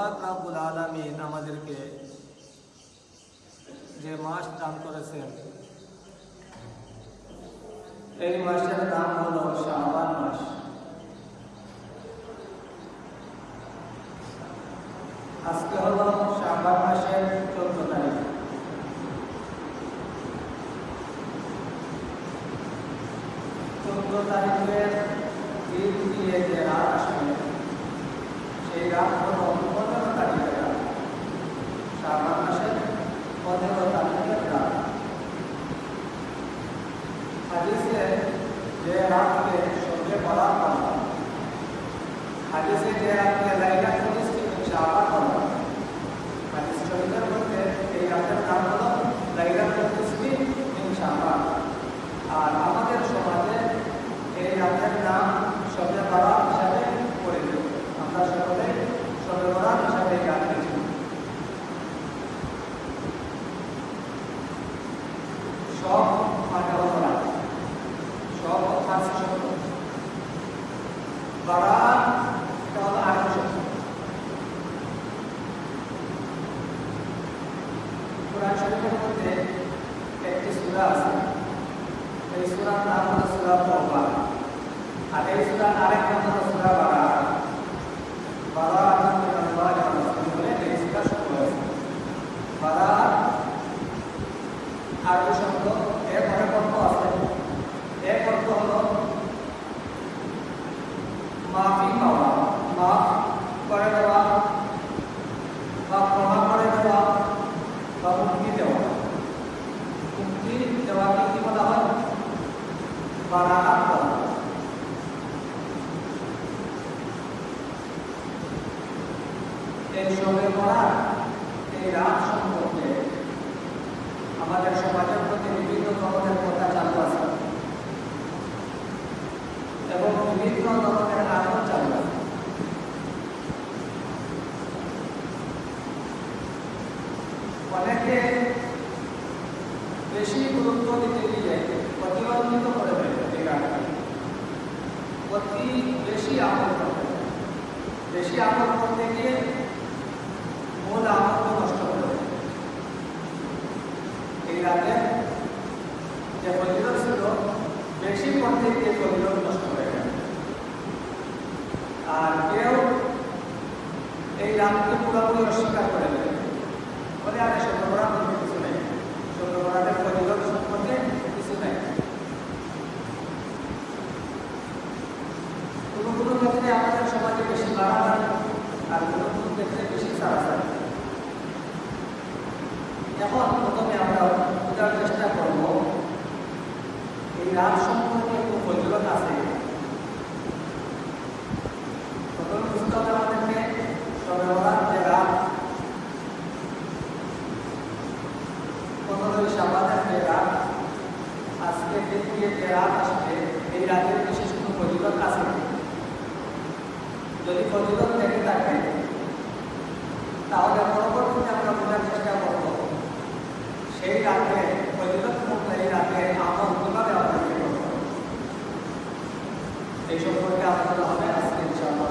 পাক রাব্বুল আলামিন আমাদেরকে যে মাস দান করেছেন, এই মাসের নাম হলো শাবান মাস। আজকে হলো শাবান মাসের চোদ্দ তারিখ। চোদ্দ তারিখের দিয়ে যে রাত আসবে, সেই রাত হলো পনেরো তারিখের রাত শাবান মাসের পনেরো তারিখের রাত হাদিসে যে রাতকে সঙ্গে বলা হয় হাদিসে যে রাতকে লাইলাতুল ইস্তিগফার শাবান বলা হয়। হাদিস শরীফের মধ্যে এই রাতের নাম হলো লাইলাতুল ইস্তিগফার শাবান আর আমাদের সমাজে এই রাতের নাম সবে বরাত হিসাবে পরিচিত আমরা সকলে সবে বরাত হিসাবে এই রাত পেয়েছি সব মানে হলো রাত সব ফার্সি শব্দ বারাত এটা হলো আরবি শব্দ কোরআন শরীফের মধ্যে একটি সূরা আছে এই সূরার নাম হলো সূরা তওবা আর এই সূরার আরেক নাম হলো সূরা বারাত বারাত মিনাল্লাহি ওয়া রাসূলিহি বলে এই সূরা শুরু হয়েছে বারাত আরবি শব্দ এর অনেক অর্থ আছে এক অর্থ হলো মাফি পাওয়া মাফ করে দেওয়া বা ক্ষমা করে দেওয়া বা মুক্তি দেওয়া মুক্তি দেওয়াকে কি বলা হয় বারাত বলা হয়। এই সবে বরাত এই রাত সম্পর্কে আমাদের সমাজের প্রতি বিভিন্ন ধরনের কথা চালু আছে এবং বিভিন্ন ধরনের আগ্রহ চালু আছে অনেকে বেশি গুরুত্ব দিতে গিয়ে প্রতিবন্ধিত করে দেয় এই গানকে অতি বেশি আমল করতে দেয়। বেশি করতে গিয়ে করে ফজিলত করতে নষ্ট হয়ে গেল আর কেউ এই রাতকে পুরোপুরি অস্বীকার করে দেবে বলে, আরে সত্যবরা বলতে কিছু নেই। সত্যবরাদের ফজিলত সম্পর্কে কিছু নেই কোনো কোনো ক্ষেত্রে আমাদের সমাজে বেশি বাড়াবাড়ি আর কোনো কোনো ক্ষেত্রে বেশি সারাসারি এখন প্রথমে আমরা বোঝার চেষ্টা করব এই রাত সম্পর্কে ফজিলত আছে প্রথমে বুঝতে হবে আমাদেরকে সবে বরাত যে রাত পনেরোই সাবানের যে রাত আজকে দিন দিয়ে যে রাত আসবে এই রাতের বিশেষ কোনো ফজিলত আছে যদি ফজিলত থেকে থাকে তাহলে পরবর্তীতে আমরা বোঝার চেষ্টা করব সেই রাতে ফজিলত মুক্ত এই রাতে আমল কীভাবে আমাদেরকে করতে হবে এই সম্পর্কে আলোচনা হবে আজকে ইনশাআল্লাহ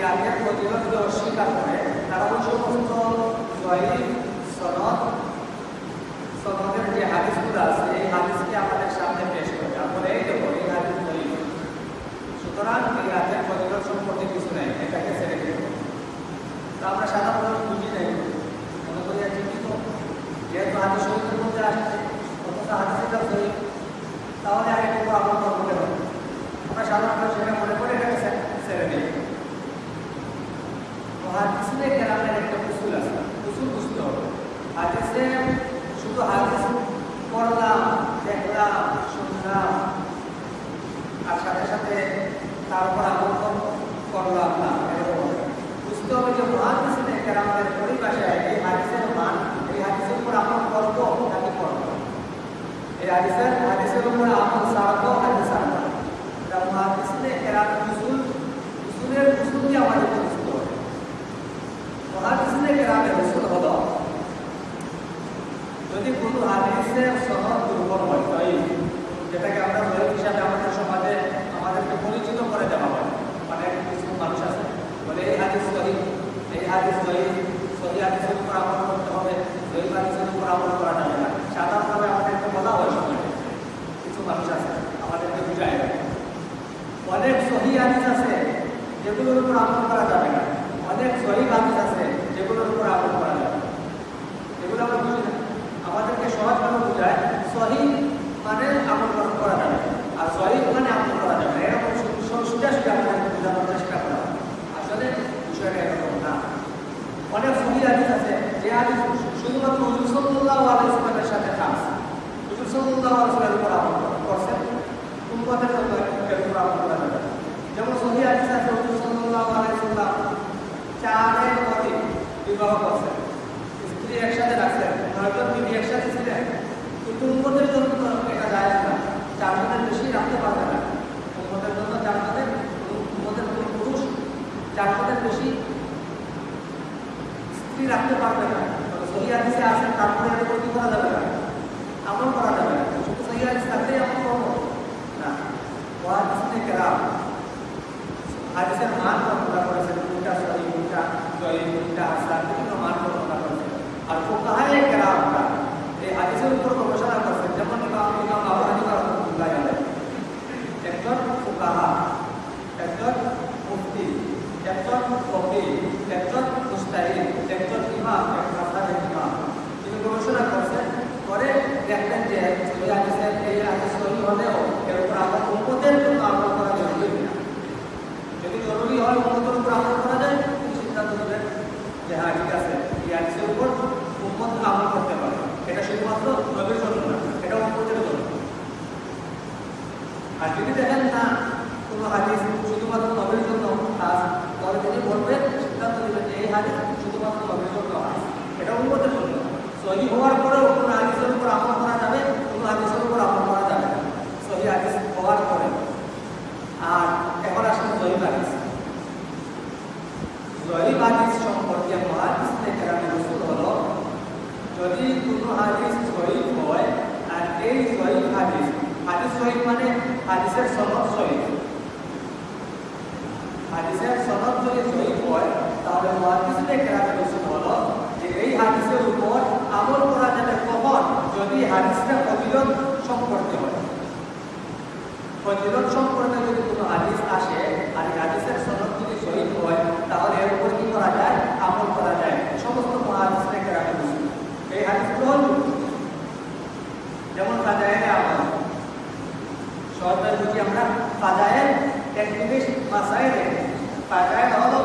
এই রাতের প্রতিরোধকে অস্বীকার করে, তারা ওই সমস্ত জয়ী সনদ। সনদের যে হাদিসগুলো আছে, এই হাদিসকে আমাদের সামনে পেশ করে। আমরা এই দেখো এই হাদিস জয়ী সুতরাং এই রাতের প্রতিরোধ সম্পর্কে কিছু নেই, এটাকে ছেড়ে দিতে হবে। তা আমরা সাধারণত বুঝি নাই, মনে করি আর যেহেতু হাদিস শরীফের মধ্যে আসছে অথচ হাদিসটা জয়ী তাহলে আগে কোনো আমল করব কেন আমরা সাধারণত সেটা মনে করে এটাকে ছে- ছেড়ে দিই তো হাদিসে কেরামের একটা উসুল আছে উসুল বুঝতে হবে হাদিসে শুধু হাদিস পড়লাম দেখলাম শুনলাম আর সাথে সাথে তারপর আমল করলাম না বুঝতে হবে যে মহাদিসে আমাদের পরিভাষায় এই হাদিসের মান, এই হাদিসের উপর আমল করব নাকি করব এই হাদিসের হাদিসের উপর আমল সারবো নাকি সারবো এটা মহাদিসে এরা উসুল, উসুলের উসুল আমাদের পরিচিত হবে। মহাদিসে গ্রামের উসুল হলো। যদি কোনো হাদিসের সনদ দুর্বল হয় যেটাকে আমরা হিসাবে আমাদের সমাজে আমাদেরকে পরিচিত করে দেওয়া হয় অনেক কিছু মানুষ আছে বলে এই হাদিস সহি এই হাদিস সহি সহি হাদিসের উপর আমল করতে হবে জয়ী হাদিসের উপর আমল করা যাবে না সাধারণভাবে আমাদেরকে বলা হয় সমাজে কিছু মানুষ আছে আমাদেরকে বুঝায় না। অনেক সহি হাদিস আছে যেগুলোর উপর আমল করা যাবে না অনেক সহি হাদিস আছে, যেগুলোর উপর আমল করা যাবে না। এগুলো আমরা বুঝি না আমাদেরকে সহজভাবে বোঝায় সহি মানে আমল করা- করা যাবে আর সহি মানে আমল করা যাবে না। এরকম সু- সু- সোজা সোজা আমাদেরকে বোঝানোর চেষ্টা করা হয়। আসলে বিষয়টা এরকম না অনেক সহি হাদিস আছে যে হাদিস শুধুমাত্র হুজুর সাল্লাল্লাহু আলাইহি ওয়াসাল্লামের সাথে খাস। হুজুর সাল্লাল্লাহু আলাইহি ওয়াসাল্লামের উপর আমল করছেন উম্মতের জন্য এর উপর আমল করা যাবে না। যেমন সহি হাদিস আছে হুজুর সাল্লাল্লাহু আলাইহি ওয়াসাল্লাম চারের অধিক বিবাহ করছেন স্ত্রী একসাথে রাখছেন নয়জন বিবি একসাথে ছিলেন কিন্তু উন্মতের জন্য তো এটা যায় না চারজনের বেশি রাখতে পারবে না উন্মতের জন্য চারজনের উন্মতের কোনো পুরুষ চারজনের বেশি স্ত্রী রাখতে পারবে না তবে সহি হাদিসে আছে তারপরে এটা কি করা যাবে না আমল করা যাবে না শুধু সহি হাদিস থাকলেই আমল করব না ওয়াহাদিসে কেরাম হাদিসের মান বর্ণনা করেছেন কোনটা সহি কোনটা জয়ী কোনটা হাসান বিভিন্ন মান বর্ণনা করেছেন আর ফুকাহায়ে কেরামরা এই হাদিসের উপর গবেষণা করেছেন যেমন ইমাম ইমাম আবু হানিফা রাহমাতুল্লাহ আলাইহি একজন ফুকাহা একজন মুফতি একজন ফকিহ একজন মুস্তাহিদ একজন ইমাম একজন মাযহাবের ইমাম তিনি গবেষণা করেছেন করে দেখলেন যে সহি হাদিসের এই হাদিস সহি হলেও এর উপর আমার উম্মতের জন্য আমল করা জরুরি কিনা যদি জরুরি হয় উন্মতের উপর আমল করা যায় তিনি সিদ্ধান্ত নেবেন যে হ্যাঁ ঠিক আছে এই হাদিসের উপর উন্মত আমল করতে পারে এটা শুধুমাত্র নবীর জন্য না এটা উন্মতের জন্য আর যদি দেখেন না কোনো হাদিস শুধুমাত্র নবীর জন্য খাস, তাহলে তিনি বলবেন, সিদ্ধান্ত নেবেন এই হাদিস শুধুমাত্র নবীর জন্য খাস। এটা উন্মতের জন্য। সহি হওয়ার পরেও কোনো হাদিসের উপর আমল করা যাবে, কোনো হাদিসের উপর আমল করা যাবে না। সহি হাদিস হওয়ার পরে। আর এখন আসলে জয়ীব হাদিস। জয়ীব হাদিস সম্পর্কে মহাদিস থেকে আমি রসুল হলো, যদি কোনো হাদিস জয়ীব হয়, আর এই জয়ীব হাদিস হাদিস জয়ীব মানে হাদিসের সনদ শহীদ হাদিসের সনদ যদি শহীদ হয়, তাহলে মহাদিসে আমি রসুল হলো যে এই হাদিসের উপর আমল করা যাবে কখন? যদি হাদিসটা প্রতিরোধ সম্পর্কে হয়। প্রতিরোধ সম্পর্কে যদি কোনো হাদিস আসে, আর হাদিসের সনদ যদি সহিহ হয় তাহলে এর উপর কি করা যায় আমল করা যায় সমস্ত মহাদিস থেকে রাখা উচিত এই হাদিসগুলো হল যেমন ফাজায়ের আমল সহজভাবে বুঝি আমরা ফাজায়ের এক মাসায় রেখে হলো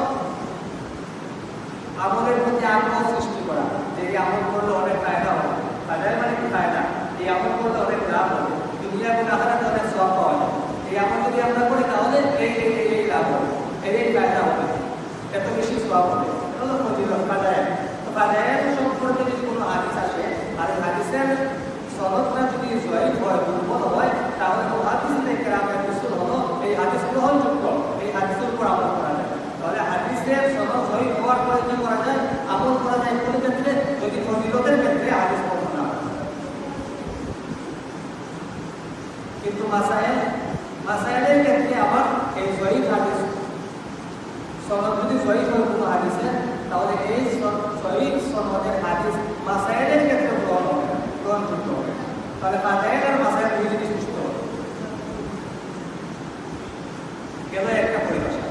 আমলের প্রতি আগ্রহ সৃষ্টি করা যে এই আমল করলে অনেক ফায়দা হবে ফায়দায় মানে কি ফায়দা এই আমল করলে অনেক লাভ হবে দুনিয়া এবং আখারাতে অনেক সব পাওয়া এই আমল যদি আমরা করি তাহলে এই এই লাভ হবে এই এই ফায়দা হবে এত বেশি সব হবে হলো ফজিলত ফায়দায় ফায়দায় সম্পর্কে যদি কোনো হাদিস আসে আর হাদিসের সনদটা যদি জয়ী হয় দুর্বল হয় তাহলে তো হাদিস থেকে রামের রসুল হলো এই হাদিস গ্রহণযোগ্য এই হাদিসের উপর আমল করা যায় তাহলে হাদিসের জয়ী হওয়ার পরে কি করা যায়? আমল করা যায় কোন ক্ষেত্রে? যদি ফজিলতের ক্ষেত্রে হাদিস পড়ো না কিন্তু মাসাইল মাসাইলের ক্ষেত্রে আবার এই জয়ী হাদিস, সনদ যদি জয়ী হয় কোনো হাদিসে, তাহলে এই জয়ী সনদের হাদিস মাসাইলের ক্ষেত্রে গ্রহণ হবে গ্রহণযোগ্য হবে তাহলে ফাজাইল আর মাসাইল দুই জিনিস সুস্থ হবে। গেল একটা পরিভাষা।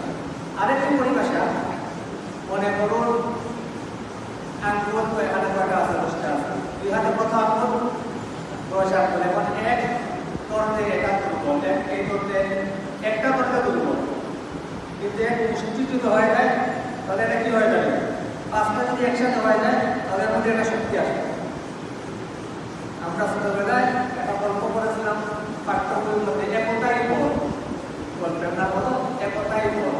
আরেকটি পরিভাষা মনে করুন এখানে কয়টা আছে দুই হাতে দশ এখন এক তর্তে এটা এই তর্তে একটা তর্তে দুর্বল কিন্তু এক মুষ্টি যদি হয়ে যায়, তাহলে এটা কি হয়ে যাবে? পাঁচটা যদি একসাথে হয়ে যায়, তাহলে মধ্যে একটা শক্তি আসে। আমরা ছোটবেলায় একটা গল্প করেছি পাঠ্যবইয়ের মধ্যে একতাই বল। বলো একতাই বল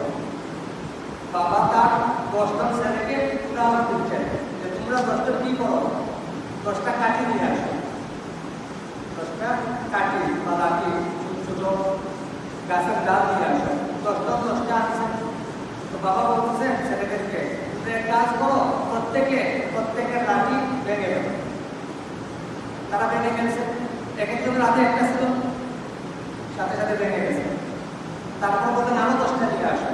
বাবা তার দশটা ছেলেকে উদাহরণ দিচ্ছেন যে তোমরা দশটা কি করো? দশটা কাঠি নিয়ে আসো। দশটা কাঠি বা লাঠি, ছোট ছোট গাছের ডাল নিয়ে আসো। দশটা দশটা আছে। তো বাবা বলতেছেন ছেলেদেরকে কাজ করো, প্রত্যেকে প্রত্যেকের লাঠি ভেঙে দেবে তারা ভেঙে গেছে এক একজনের হাতে একটা ছিল, সাথে সাথে ভেঙে গেছে। তারপর বললেন আরও দশটা নিয়ে আসো।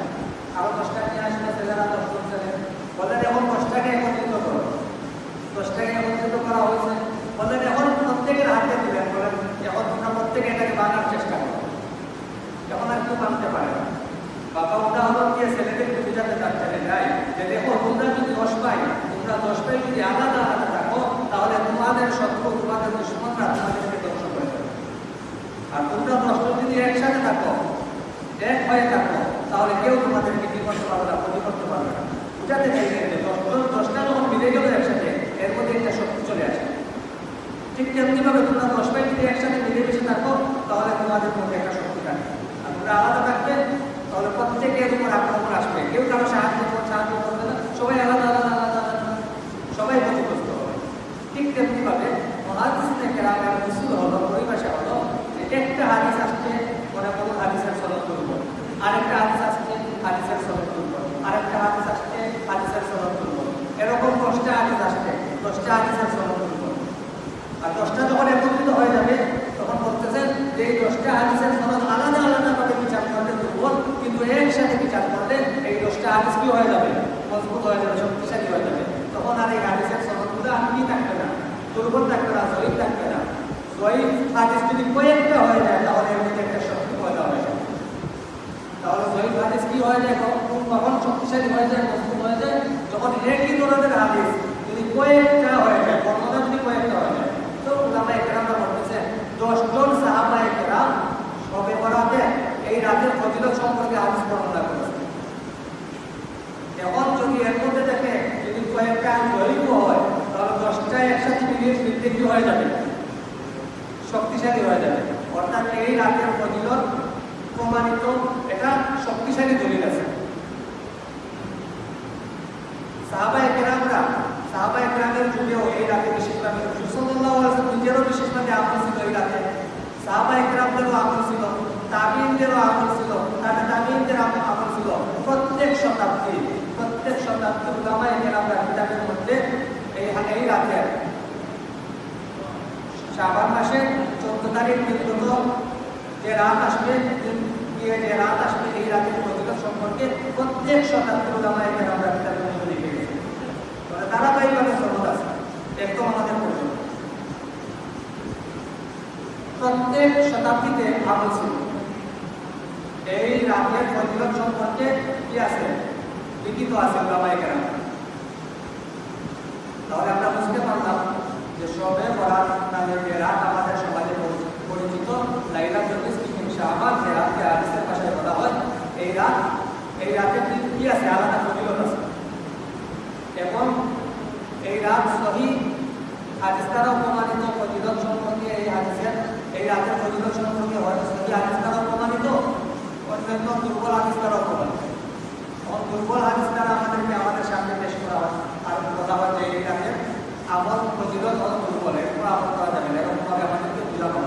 আরও দশটা নিয়ে আসলে ছেলেরা দশজন ছেলে। বললেন এখন করা হয়েছে। বললেন, এখন প্রত্যেকের হাতে দিলেন বলেন এখন তোমরা প্রত্যেকে এটাকে বানার চেষ্টা করো। এখন আর কেউ বানতে পারে না। বাবা উদাহরণ দিয়ে ছেলেদেরকে বুঝাতে চাচ্ছেন যাই যে দেখো, তোমরা যদি দশ পাই, তোমরা দশ পাই যদি আলাদা আলাদা থাকো, তাহলে তোমাদের শত্রু, তোমাদের দুশ্মনরা তোমাদেরকে ধ্বংস করে দেবে। আর তোমরা দশটা যদি একসাথে থাকো, এক হয়ে থাকো, তাহলে কেউ তোমাদেরকে কি করতে পারবে না ক্ষতি করতে পারবে না। বুঝাতে চাইছেন যে দশজন দশটা যখন মিলে গেল একসাথে এর মধ্যে একটা শক্তি চলে আসে। ঠিক তেমনিভাবে তোমরা দশ পাই যদি একসাথে মিলেমিশে থাকো, তাহলে তোমাদের মধ্যে একটা শক্তি থাকবে আর তোমরা আলাদা থাকবে, তাহলে প্রত্যেকে তোমার আক্রমণ আসবে কেউ কারও সাহায্য করবে সাহায্য করবে না সবাই আলাদা আলাদা আলাদা আলাদা সবাই ক্ষতিগ্রস্ত হবে ঠিক তেমনিভাবে মহাদিসে কেরামের উসুল হলো পরিভাষা হলো যে একটা হাদিস আসছে মনে করুন হাদিসের সনদ দুর্বল আরেকটা হাদিস আসছে হাদিসের সনদ দুর্বল আরেকটা হাদিস আসছে হাদিসের সনদ দুর্বল এরকম দশটা হাদিস আসছে দশটা হাদিসের সনদ দুর্বল আর দশটা যখন একত্রিত হয়ে যাবে তখন বলতেছেন যে দশটা হাদিসের সনদ আলাদা আলাদা ভাবে বিচার করলে দুর্বল কিন্তু একসাথে বিচার করলে এই দশটা হাদিস কি হয়ে যাবে? মজবুত হয়ে যাবে, শক্তিশালী হয়ে যাবে। তখন আর এই হাদিসের সনদগুলো আর কি থাকবে না? দুর্বল থাকবে না জয়ীফ থাকবে না। জয়ীফ হাদিস যদি কয়েকটা হয়ে যায়, তাহলে এর মধ্যে একটা শক্তি পয়দা হয়ে যায়। তাহলে জয়ীফ হাদিস কি হয়ে যায়? কখন শক্তিশালী হয়ে যায়, মজবুত হয়ে যায়? যখন একই ধরনের হাদিস যদি কয়েকটা হয়ে যায় বর্ণনা যদি কয়েকটা হয়ে যায়। তো উলামা একরামরা বলতেছেন দশজন সাহাবা একরাম সবে বরাতে এই রাতের ফজিলত সম্পর্কে হাদিস বর্ণনা করেছে। এখন যদি এর মধ্যে থেকে যদি কয়েকটা জয়ীফ হয়, তাহলে দশটা একসাথে মিলিয়ে মিলতে হয়ে যাবে? শক্তিশালী হয়ে যাবে। অর্থাৎ এই রাতের ফজিলত প্রমাণিত, এটা শক্তিশালী দলিল আছে। সাহাবায়ে কেরামরা, সাহাবায়ে কেরামের যুগেও এই রাতে বিশেষভাবে নিজেরও বিশেষভাবে ছিল এই রাতে। ছিল তাবিনদেরও আমল ছিল তাবে তাবিনদের আমল ছিল প্রত্যেক শতাব্দী প্রত্যেক শতাব্দী উলামায়ে কেরামরা কিতাবের মধ্যে এই এই রাতে শাবান মাসের চোদ্দ তারিখ পর্যন্ত যে রাত আসবে গিয়ে যে রাত আসবে, এই রাতের ফজিলত সম্পর্কে প্রত্যেক শতাব্দীর উলামায়ে কেরামরা কিতাবের মধ্যে লিখে গেছে ধারাবাহিকভাবে সনদ আছে। একদম আমাদের পর্যন্ত প্রত্যেক শতাব্দীতে আমল ছিল। এই রাতের ফজিলত সম্পর্কে কি আছে? লিখিত আছে উলামায়ে কেরাম তাহলে আমরা বুঝতে পারলাম যে সবে বরাত নামে যে রাত আমাদের সমাজে পরিচিত। লাইলাতুল নিসফি শাবান যে রাতকে হাদিসের ভাষায় বলা হয়। এই রাত, এই রাতের কি আছে? আলাদা ফজিলত আছে। এবং এই রাত সহি হাদিস দ্বারা প্রমাণিত ফজিলত সম্পর্কে এই হাদিসের, এই রাতের ফজিলত সম্পর্কে হয়। সহি হাদিস দ্বারা প্রমাণিত। অন্যান্য দুর্বল এবং দুর্বল দ্বারা আমাদেরকে আমাদের সামনে পেশ করা হয়। আর এরপর আমল করা যাবে না। এরকমভাবে আমাদেরকে বোঝানো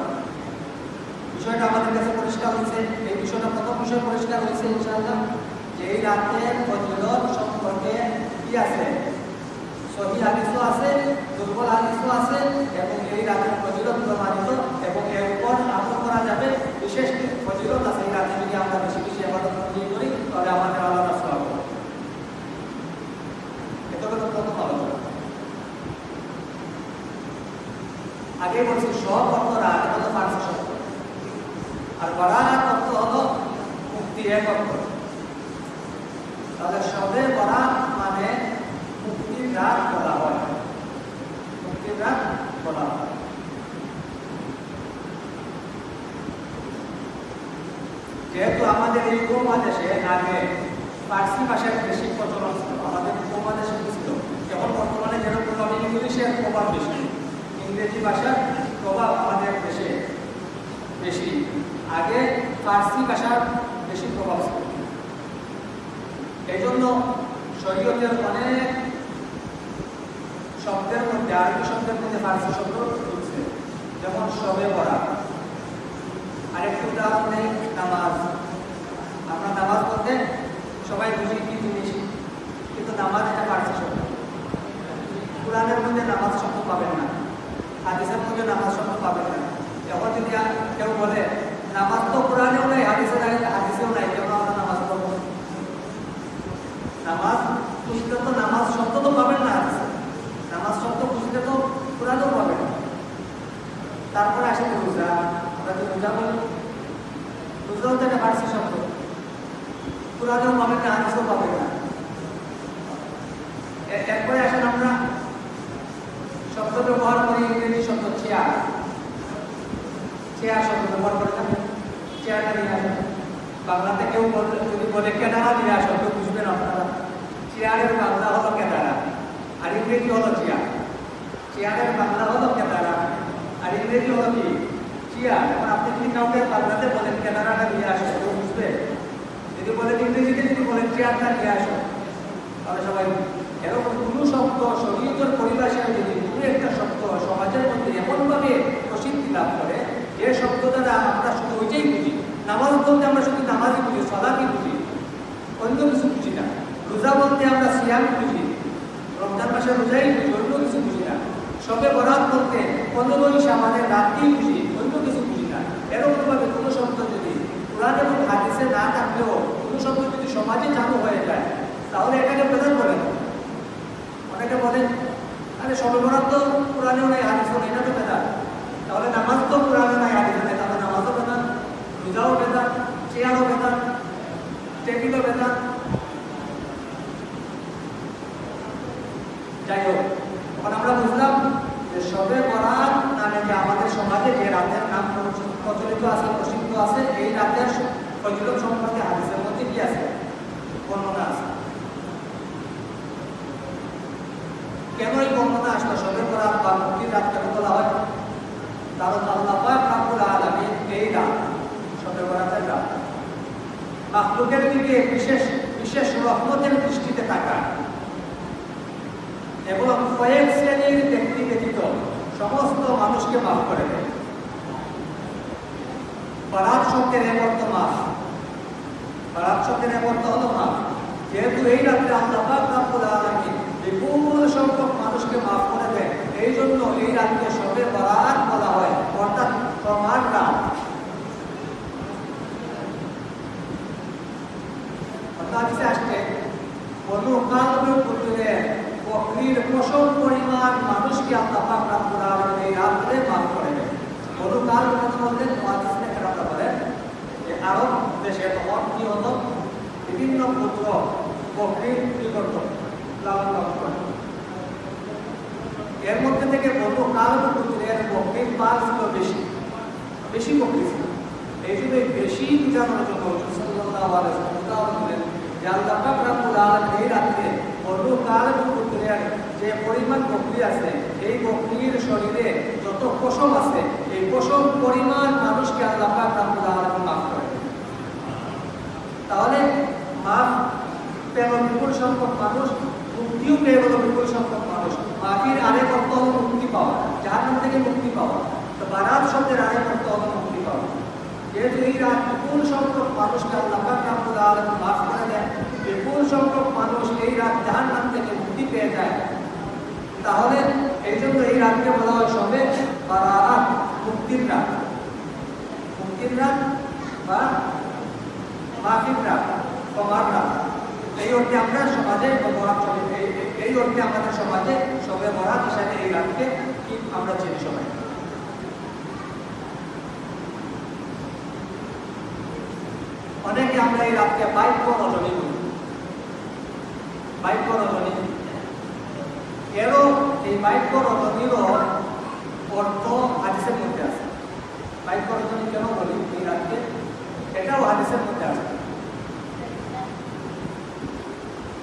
বিষয়টা আমাদের কাছে পরিষ্কার হয়েছে। এই বিষয়টা প্রথম বিষয় পরিষ্কার হয়েছে, ইনশাআল্লাহ, যে এই রাতের ফজিলত সম্পর্কে কি আছে? সহি আছে, দুর্বল হাদিসও আছে, এবং এই রাতের ফজিলত প্রমাণিত, এবং এর উপর আমল করা যাবে বিশেষ ফজিলত আছে। রাতে আমরা বেশি বেশি করি, তাহলে আমাদের আলাদা সব এটা প্রথম আলোচনা আগে বলছি, সব অর্থ রাগ হলো আর বরাত অর্থ হলো মুক্তি এক অর্থ তাহলে সবে বরাত মানে মুক্তির রাত বলা হয় মুক্তির রাত বলা হয় যেহেতু আমাদের এই উপমহাদেশে আগে ফার্সি ভাষার বেশি প্রচলন ছিল, আমাদের উপমহাদেশে ছিল। যেমন বর্তমানে যেরকম আমি ইংলিশের প্রভাব বেশি ইংরেজি ভাষার প্রভাব আমাদের দেশে বেশি। আগে ফার্সি ভাষার বেশি প্রভাব ছিল। এই জন্য শরীয়তের অনেক শব্দের মধ্যে, আরবি শব্দের মধ্যে ফার্সি শব্দ যেমন সবে পড়া আরেকটু উদাহরণ নেই, নামাজ। আমরা নামাজ বলতে সবাই বুঝি কি জিনিস কিন্তু নামাজ এটা ফার্সি শব্দ কোরআনের মধ্যে নামাজ শব্দ পাবেন না, হাদিসের মধ্যে নামাজ শব্দ পাবেন না। এখন যদি কেউ বলে, নামাজ তো কোরআনেও নাই হাদিসে নাই, হাদিসেও নাই, কেন আমরা নামাজ পড়ব? নামাজ খুঁজতে তো নামাজ শব্দ তো পাবেন না নামাজ শব্দ খুঁজতে তো কোরআনেও পাবেন না। তারপরে আসে রোজা। আমরা তো রোজা বলি। রোজাও তো একটা ফার্সি শব্দ কোরআনেও পাবেন না হাদিসেও পাবেন না। এরপরে আসেন আমরা। শব্দ ব্যবহার করি, ইংরেজি শব্দ চেয়ার চেয়ার শব্দ ব্যবহার করে চেয়ারটা নিয়ে আসেন। বাংলাতে কেউ যদি বলে কেনারা নিয়ে কেউ বুঝবেন আপনারা। চেয়ারের বাংলা হলো কেনারা, আর ইংরেজি হলো চেয়ার চেয়ারের বাংলা হলো কেনারা, আর ইংরেজি হলো কি? চেয়ার এখন আপনি যদি কাউকে বাংলাতে বলেন, কেনারাটা নিয়ে আসো কেউ বুঝবে। যদি বলেন ইংরেজিতে যদি বলেন চেয়ারটা নিয়ে আসো। তাহলে সবাই এরকম কোনো শব্দ শরীয়তের পরিভাষায় যদি কোনো একটা শব্দ সমাজের মধ্যে এমনভাবে প্রসিদ্ধি লাভ করে, যে শব্দ দ্বারা আমরা শুধু ওইটাই বুঝি, নামাজ বলতে আমরা শুধু নামাজই বুঝি সলাকি বুঝি, অন্য কিছু বুঝি না, রোজা বলতে আমরা সিয়াম বুঝি, রমজান মাসে রোজাই বুঝি, অন্য কিছু বুঝি না, সবে বরাত বলতে পনেরোই সামানের রাত্রি বুঝি অন্য কিছু বুঝি না এরকমভাবে কোনো শব্দ যদি কোরআন এবং হাদিসে না থাকলেও কোনো শব্দ যদি সমাজে চালু হয়ে যায় তাহলে এটাকে প্রধান করেন অনেকে বলেন, আরে সবে বরাত তো কোরআনেও নাই, হাদিসও নেই। এটা তো বেদাত। তাহলে নামাজ তো কোরআনে নাই হাদিসে নেই। তাহলে নামাজও বেদাত, রোজাও বেদাত, চেয়ারও বেদাত, টেবিলও বেদাত। যাই হোক, এখন আমরা বুঝলাম যে সবে বরাত নামে যে আমাদের সমাজে যে রাতের নাম প্রচলিত আছে, প্রসিদ্ধ আছে, এই রাতের ফজিলত সম্পর্কে হাদিসের মধ্যে কি আছে? বর্ণনা আছে। কেন এই বরাত বা মুক্তির বলা হয়। কারণ আল্লাহ রাব্বুল এই রাত, সবে বরাতের রাত। মাখলুকের দিকে বিশেষ বিশেষ রহমতের দৃষ্টিতে এবং কয়েক শ্রেণির ব্যক্তি ব্যতীত সমস্ত মানুষকে মাফ করে দেয় পারাত শব্দের অর্থ মাফ। পারাত শব্দের অর্থ হলো মাফ। যেহেতু এই রাত্রে আল্লাহ পাক রাব্বুল আলামিন বিপুল সংখ্যক মানুষকে মাফ করে দেয়। এই জন্য এই রাতকে সবে বরাত বলা হয়, অর্থাৎ প্রমাণ রাত। হাদিসে পরিমাণ মানুষকে আল্লাহ পাক রাব্বুল আলামিন মাফ করে দেন। বনু কাল কথা বলতে মুহাদ্দিসরা কেরামা বলেন যে, আরব বিভিন্ন পুত্র বকরির কি করতো এর মধ্যে থেকে বনু কাল পুত্রের বকরির পাল ছিল বেশি বেশি বকরি ছিল, এই জন্য বেশি বোঝানোর জন্য উদাহরণ দিলেন যে আল্লাহ পাক রাব্বুল এই রাত্রে বনু কাল পুত্রের যে পরিমাণ বকরি আছে, এই বকরির শরীরে যত পশম আছে, এই পশম পরিমাণ মানুষকে আল্লাহ পাক রাব্বুল মাফ করে তাহলে মাফ পেল বিপুল সংখ্যক মানুষ মুক্তিও পেয়ে গেল বিপুল সংখ্যক মানুষ মাফির আরেক অর্থ হলো মুক্তি পাওয়া জাহান্নাম থেকে মুক্তি পাওয়া। তো বারাত শব্দের আরেক অর্থ হলো মুক্তি পাওয়া। যেহেতু এই রাত বিপুল সংখ্যক মানুষকে আল্লাহ পাক রাব্বুল মাফ করে দেন, বিপুল সংখ্যক মানুষ এই রাত জাহান্নাম থেকে মুক্তি পেয়ে যায়। তাহলে এই জন্য এই রাতকে বলা হয় সবে বারাত, মুক্তির রাত। মুক্তির রাত বা মাফির রাত ক্ষমার রাত। এই অর্থে আমরা সমাজে বরাত এই- অর্থে আমাদের সমাজে সবে বরাত হিসাবে এই রাতকে আমরা চিনি সবাই? অনেকে আমরা এই রাতকে বাইক রজনী বলি। রজনী। এরও এই বাইক রজনীরও অর্থ হাদিসের মধ্যে আছে। বাইক রজনী কেন বলি এই রাতকে? এটাও হাদিসের মধ্যে আছে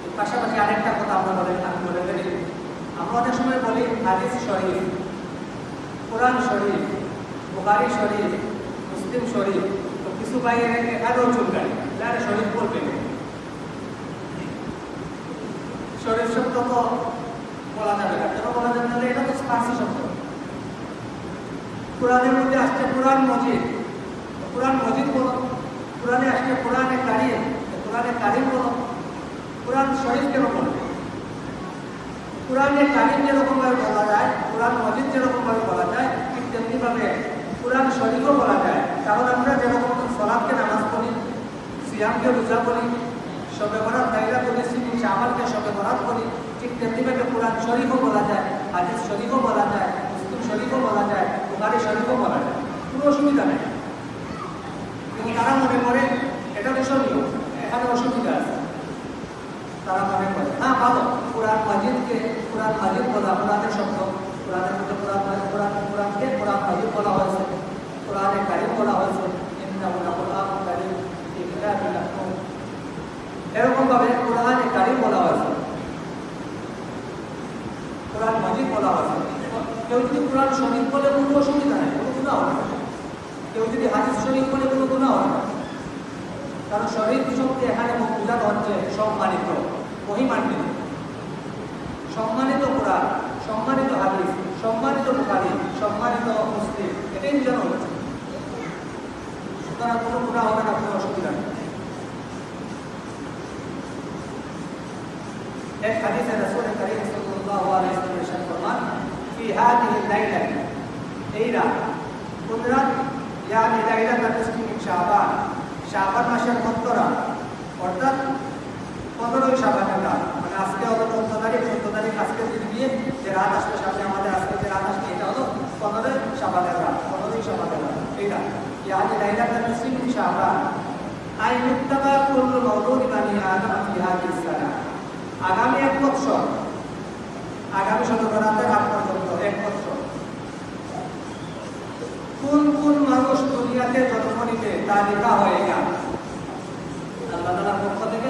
এর পাশাপাশি আরেকটা কথা আমরা বলে আমি বলে ফেলি। আমরা অনেক সময় বলি, হাদিস শরীফ, কোরআন শরীফ, বুখারি শরীফ, মুসলিম শরীফ, তো কিছু ভাই এখানেও চুলকাই যারা শরীফ বলবে শরীফ শব্দ তো বলা যাবে না। কেন বলা যাবে না? এটা তো ফার্সি শব্দ। কোরআনের মধ্যে আসছে কোরআন মজিদ। কোরআন মজিদ বলো। কোরআনে আসছে কোরআনে কারিম। কোরআনে কারিম বলো। কোরআন শরীফ কেন বলবে কোরআনে কারিম যেরকমভাবে বলা যায়, কোরআন মজিদ যেরকমভাবে বলা যায়, ঠিক তেমনিভাবে কোরআন শরীফও বলা যায়। কারণ আমরা যেরকম সলাদকে নামাজ পড়ি, সিয়ামকে রোজা করি সবে বরাত তাইরা করি সিমি চামালকে সবে বরাত করি ঠিক তেমনিভাবে কোরআন শরীফও বলা যায়, হাদিস শরীফও বলা যায়, মুসলিম শরীফও বলা যায়, বুখারি শরীফও বলা যায়। কোনো অসুবিধা নেই। কিন্তু তারা মনে করে, এটা তো দূষণীয়, এখানে অসুবিধা আছে। তারা মনে করে। হ্যাঁ ভালো। কোরআন মাজিদকে, কোরআন মাজিদ বলা, কোরআনের শব্দ। কোরআনের মধ্যে কোরআন কোরআন কোরআনকে কোরআন মাজিদ বলা হয়েছে। কোরআনে কারিম বলা হয়েছে। এরকম ভাবে কোরআনে কারিম বলা হয়েছে। কোরআন মাজিদ বলা হয়েছে। কেউ যদি কোরআন শরীফ বলে, কোনো অসুবিধা নেই, কোনো গুণা হবে না। কেউ যদি হাদিস শরীফ বলে, কোনো গুণা হবে না। কারণ শরীর শক্তি এখানে বোঝানো হচ্ছে সম্মানিত মহিমান্বিত। সম্মানিত কোরআন, সম্মানিত হাদিস, সম্মানিত বুখারি, সম্মানিত মুসলিম, এটাই বোঝানো হচ্ছে। সুতরাং কোনো গুণা হবে না, কোনো অসুবিধা নেই। এক হাদিসে রাসূল করিম সাল্লাল্লাহু আলাইহি ওয়াসাল্লাম ফরমান, ফি হাদিহি লাইলা এই রাত ইয়ানি শাবান। শাবান মাসের মধ্যরা অর্থাৎ পনেরোই শাবানের রাত মানে আজকে হলো চোদ্দ তারিখ চোদ্দ তারিখ আজকে দিন দিয়ে যে রাত আসবে সামনে আমাদের, আজকে যে রাত আসবে এটা হলো পনেরোই শাবানের রাত পনেরোই শাবানের রাত এই রাত নিসফি মিন শাবান আই মুত্তাবা কুল্লু মাওলুদি বানি আদম ফি হাদিস সানা আগামী এক বছর আগামী শতকরাতের আগ পর্যন্ত, এক বছর কোন কোন মানুষ দুনিয়াতে জন্ম নিবে তা লেখা হয়ে গেল? আল্লাহ তালার পক্ষ থেকে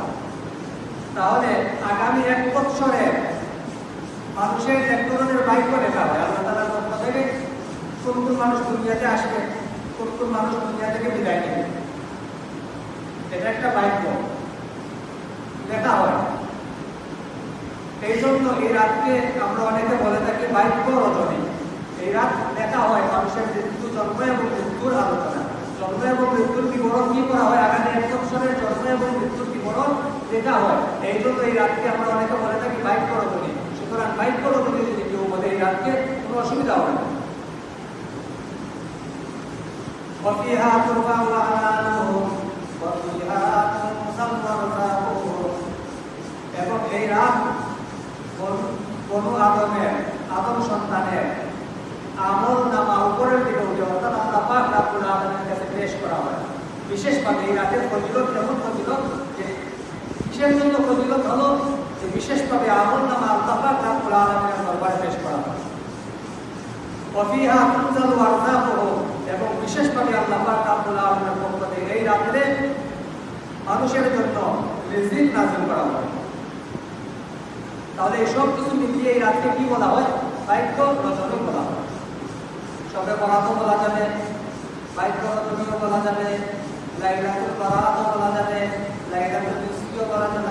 তাহলে আগামী এক বৎসরে মানুষের এক ধরনের বাক্য লেখা হয় আল্লাহ তালার পক্ষ থেকে কোন মানুষ দুনিয়াতে আসবে কোন মানুষ দুনিয়া থেকে বিদায় নেবে? এটা একটা বাক্য লেখা হয়। এই জন্য এই রাতকে আমরা অনেকে বলে থাকি বাক্য রজনী। এই রাত লেখা হয় মানুষের মৃত্যু জন্ম এবং মৃত্যুর আলোচনা। জন্ম এবং মৃত্যুর বিবরণ কি করা হয় আগামী এক বছরের জন্ম এবং মৃত্যুর বিবরণ লেখা হয় এই জন্য এই রাতকে আমরা অনেকে বলে থাকি বাক্য রজনী সুতরাং বাক্য রজনী যদি কেউ বলে এই রাতকে কোনো অসুবিধা হবে না وفيها ترفع أعمالهم وفيها تنصب رزاقهم এবং এই রাত বনু আদমের আদম সন্তানের আমল নামা উপরের দিকে উঠে অর্থাৎ আল্লাহ পাক রাব্বুল আলামিনের কাছে পেশ করা হয়। বিশেষভাবে এই রাতের ফজিলত যেমন ফজিলত যে কিসের জন্য ফজিলত হলো যে বিশেষভাবে আমল নামা আল্লাহ পাক রাব্বুল আলামিনের দরবারে পেশ করা হয়। ওয়াফিহা তুনজালু আরজাকুহু এবং বিশেষভাবে আল্লাহ পাক রাব্বুল আলামিনের পক্ষ থেকে এই রাতে মানুষের জন্য রিজিক নাযিল করা হয়। তাহলে এই সব কিছু মিলিয়ে এই রাতকে কি বলা হয়? বাক্য রচনী সবে বরাতও বলা যাবে রচনীও বলা যাবে বলা যাবে বলা যাবে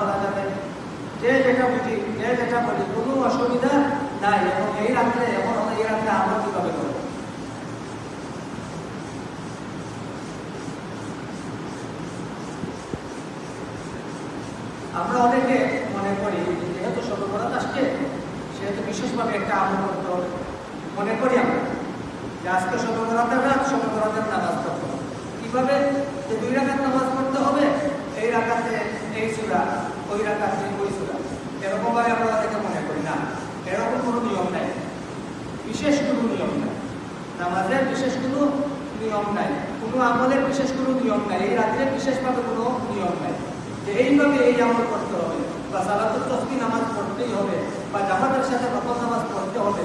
বলা যাবে। যে যেটা যে যেটা বলি, কোনো অসুবিধা নাই। এবং এই আমরা এই করব? আমরা অনেকে মনে করি, যেহেতু সর্ববরাত আসছে, সেহেতু বিশেষভাবে একটা হবে মনে করি আমরা যে আজকে সর্ববরাতের রাত সর্ববরাতের নামাজ পড়তে হবে কীভাবে যে দুই রাখার নামাজ পড়তে হবে, এই রাখাতে এই সুরা, ওই রাখাতে ওই সুরা। এরকমভাবে আমরা অনেকে মনে করি না। এরকম কোনো নিয়ম নাই। বিশেষ কোনো নিয়ম নাই। নামাজের বিশেষ কোনো নিয়ম নাই। কোনো আমলের বিশেষ কোনো নিয়ম নাই। এই রাত্রে বিশেষভাবে কোনো নিয়ম নাই। যে এইভাবে এই আমল করতে হবে, বা সালাতুল তসবি নামাজ পড়তেই হবে, বা জামাতের সাথে নকল নামাজ পড়তে হবে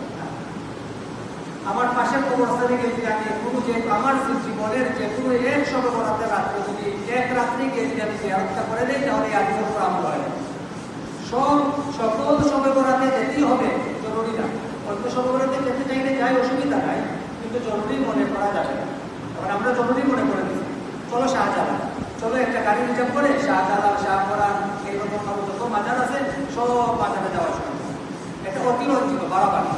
আমার পাশের কবরস্থানে যদি আমি কোনো যে আমার জীবনের যে কোনো এক সবে বরাতের রাত্রে যদি এক রাত্রে যদি আমি জিয়ারতটা করে দিই, তাহলে আজকের উপর আমল হয় সব সকল সবে বরাতে যেতেই হবে, জরুরি না। অন্য বরাতে যেতে চাইলে যাই, অসুবিধা নাই, কিন্তু জরুরি মনে করা যাবে কারণ আমরা জরুরি মনে করে দিচ্ছি চলো শাহজালাল। চলো একটা গাড়ি রিজার্ভ করে শাহজালাল শাহপরান এইরকম যত মাজার আছে, সব মাজারে যাওয়া শুরু। এটা অতিরঞ্জিত বাড়াবাড়ি।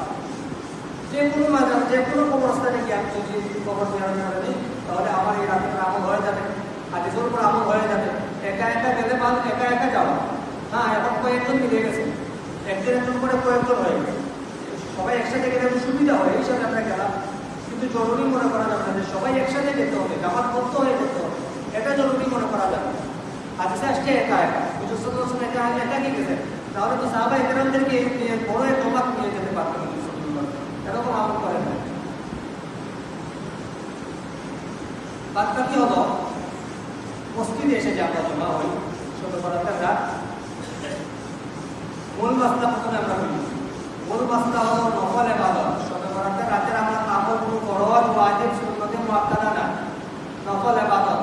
কোনো মাজার যে কোনো কবরস্থানে গিয়ে আমি যদি কবর জিয়ারত করে দিই তাহলে আমার এই রাতের আমল হয়ে যাবে। হাদিসের উপর আমল হয়ে যাবে। একা একা গেলে বাদ একা একা যাওয়া। হ্যাঁ এখন কয়েকজন মিলে গেছে। একজন একজন করে কয়েকজন হয়ে গেছে। সবাই একসাথে গেলে সুবিধা হয়, এই হিসাবে আমরা গেলাম। কিন্তু জরুরি মনে করা যাবে না যে সবাই একসাথে যেতে হবে জামাত করতে হয়ে যেতে হবে। এটা জরুরি মনে করা যাবে হাদিসে আসছে একা একা সাল্লাল্লাহু একা একা কি গেছেন তাহলে তো সাহাবা একরামদেরকে বড় এক জমাত নিয়ে যেতে পারতেন আলাইহি আমল বাকি হলো? মসজিদে এসে যে আমরা জমা হই, ছোট রাত মূল মাসলা প্রথমে আমরা বলি। মূল মাসলা হলো নফল এবাদত। ছোট বড়াতের রাতের আমরা কোনো ফরজ ওয়াজিব সুন্নতে মুআক্কাদা না। নফল এবাদত।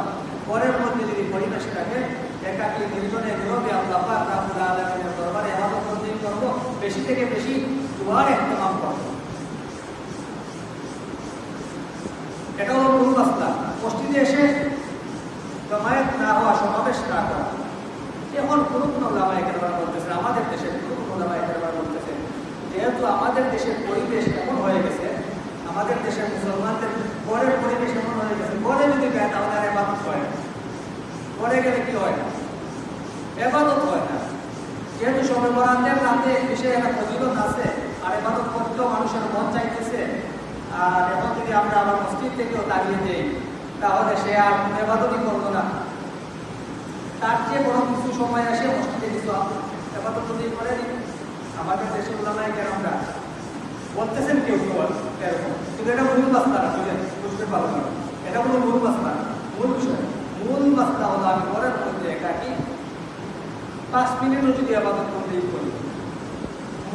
পরের মধ্যে যদি পরিবেশ থাকে একাকি নির্জনে নীরবে আল্লাহ পাক রাব্বুল আলামিনের দরবারে করব, বেশি থেকে বেশি দুয়ার ইহতিমাম করব। এটা হলো মূল মাসলা মসজিদে এসে জমায়েত না হওয়া, সমাবেশ না করা। এখন কোনো কোনো লামায় কেরবার বলতেছে, আমাদের দেশের কোনো কোনো লামায় কেরবার বলতেছে, যেহেতু আমাদের দেশের পরিবেশ এমন হয়ে গেছে, আমাদের দেশের মুসলমানদের পরের পরিবেশ এমন হয়ে গেছে পরে যদি দেয় তাহলে আর এবাদত হয় না। পরে গেলে কি হয় না? এবাদত হয় না। যেহেতু সবে বরাতের রাতে বিষয়ে একটা ফজিলত আছে, আর এবাদত করতেও মানুষের মন চাইতেছে আর এখন যদি আমরা আবার মসজিদ থেকেও দাঁড়িয়ে দেই তাহলে সে আর এবাদতই করব না। তার চেয়ে বড় কিছু সময় আসে মসজিদে কিছু এবাদত যদি করে আমাদের দেশে ওলামায় কেন আমরা? বলতেছেন কেউ কেউ এরকম। কিন্তু এটা মূল বাস্তা না, বুঝলেন? বুঝতে পারব না। এটা কোনো মূল বাস্তা মূল বিষয়, মূল বাস্তা হলো আমি ঘরের মধ্যে একাকি। পাঁচ মিনিটও যদি আবাদত করতেই করি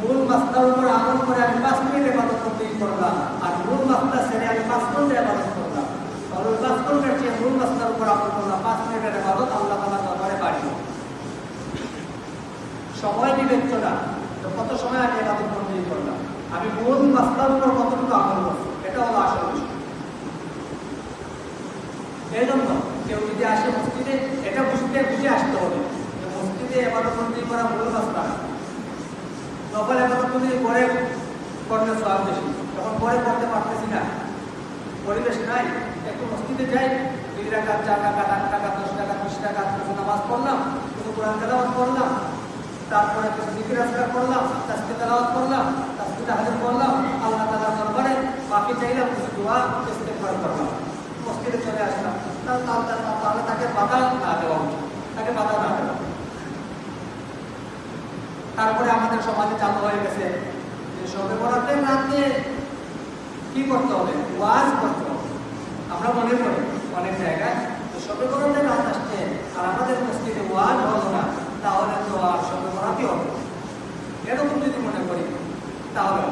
মূল মাস্তার উপর আমল করে আমি পাঁচ মিনিট আবাদত করতেই করলাম, আর মূল মাস্তার ছেড়ে আমি পাঁচ ঘণ্টা আবাদত করলাম। তাহলে ওই পাঁচ ঘণ্টার চেয়ে মূল মাস্তার উপর আমল করলাম পাঁচ মিনিটের আবাদত আল্লাহ তালা দরবারে বাড়িয়ে সময় বিবেচ্য না, তো কত সময় আমি আবাদত করতেই করলাম? আমি মূল মাস্তার উপর কতটুকু আমল করছি, এটা হলো আসল এই জন্য কেউ যদি আসে মসজিদে, এটা বুঝতে, বুঝে আসতে হবে মসজিদে এবাদত করা মূল রাস্তা না। নকল এবাদত বন্দি পরে করলে সব বেশি। তখন পরে করতে পারতেছি না। পরিবেশ নাই, একটু মসজিদে যাই দুই টাকা চার টাকা আট টাকা দশ টাকা বিশ টাকা কিছু নামাজ পড়লাম, কিছু কোরআন তেলাওয়াত করলাম, তারপরে কিছু জিকির আসকার করলাম তাসকে তেলাওয়াত করলাম তাসকে হাজির করলাম, আল্লাহ তাআলার দরবারে বাকি চাইলাম, কিছু দোয়া, ইস্তেগফার করলাম। মসজিদে চলে আসলাম। তাহলে তাকে বাধা না দেওয়া উচিত। তাকে বাধা না দেওয়া তারপরে আমাদের সমাজে চালু হয়ে গেছে। যে সবে বরাতের রাতে কি করতে হবে? ওয়াজ করতে হবে। আমরা মনে করি অনেক জায়গায় যে সবে বরাতের রাত আসছে আর আমাদের মসজিদে ওয়াজ হলো না, তাহলে তো আর সবে বরাতই হবে। এরকম যদি মনে করি, তাহলে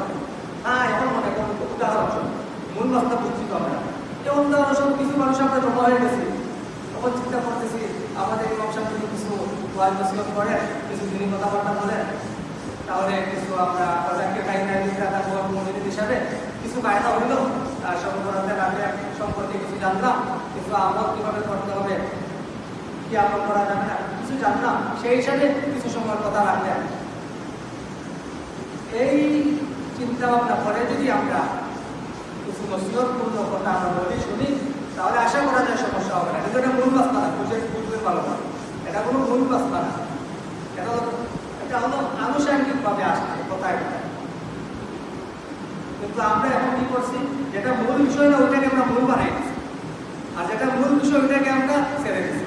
হ্যাঁ এখন মনে করুন উদাহরণ মূল রাস্তা বুঝছি তো আমরা। যেমন উদাহরণ কিছু মানুষ আমরা জমা হয়ে গেছি। তখন চিন্তা করতেছি, আমাদের ইমাম সাহেব কিছু ওয়াজ নসিহত করেন কিছু দিনই কথাবার্তা বলেন তাহলে কিছু আমরা প্রজাকে কাহিনী দাদা মন্দির হিসাবে কিছু বায়না হইল আর সর্বরাতের আগে সম্পর্কে কিছু জানলাম, কিছু আমল কীভাবে করতে হবে, কি আমল করা যাবে না, কিছু জানলাম, সেই হিসাবে কিছু সময় কথা রাখলেন এই চিন্তা ভাবনা করে যদি আমরা কিছু নসিহতপূর্ণ কথা আমরা বলি শুনি, তাহলে আশা করা যায় সমস্যা হবে না। কিন্তু এটা মূল বাস্তা না বুঝে বুঝতে পারব না এটা কোনো না। এটা এটা হলো আসছে কিন্তু আমরা এখন করছি, যেটা মূল বিষয় না, ওইটাকে আমরা বানাই আর যেটা মূল বিষয়, ওইটাকে আমরা ছেড়ে দিচ্ছি